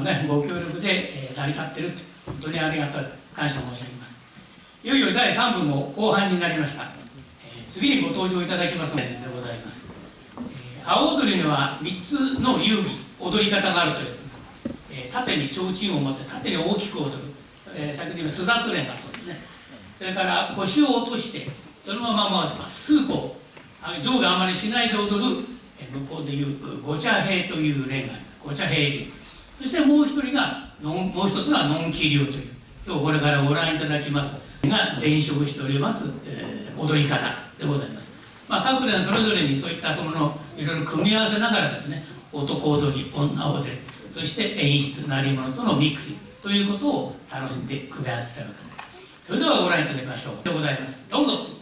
の、ね、ご協力で、えー、成り立っている本当にありがたい。感謝申し上げます。いよいよ第3部も後半になりました、えー、次にご登場いただきますのでございます、えー、青踊りには3つの遊戯踊り方があるという、えー、縦に提灯を持って縦に大きく踊る、えー、先ほど言った朱雀連がそうですね。それから腰を落としてそのまままっすぐこう上下あまりしないで踊る、えー、向こうでいうご茶兵という連がご茶兵流。そしてもう一人がもう一つがのんき流という。今日これからご覧いただきます。が伝承しております、えー、踊り方でございます、まあ、各連それぞれにそういったそのいろいろ組み合わせながらですね男踊り女踊りそして演出鳴り物とのミックスということを楽しんで組み合わせているわけです。それではご覧いただきましょう。でございます。どうぞ「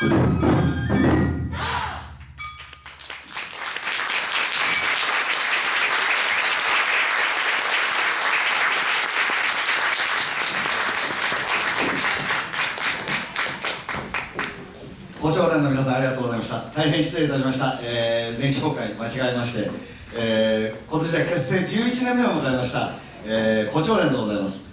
校長連の皆さんありがとうございました。大変失礼いたしました、えー、連公開間違えまして、えー、今年で結成11年目を迎えました、えー、校長連でございます。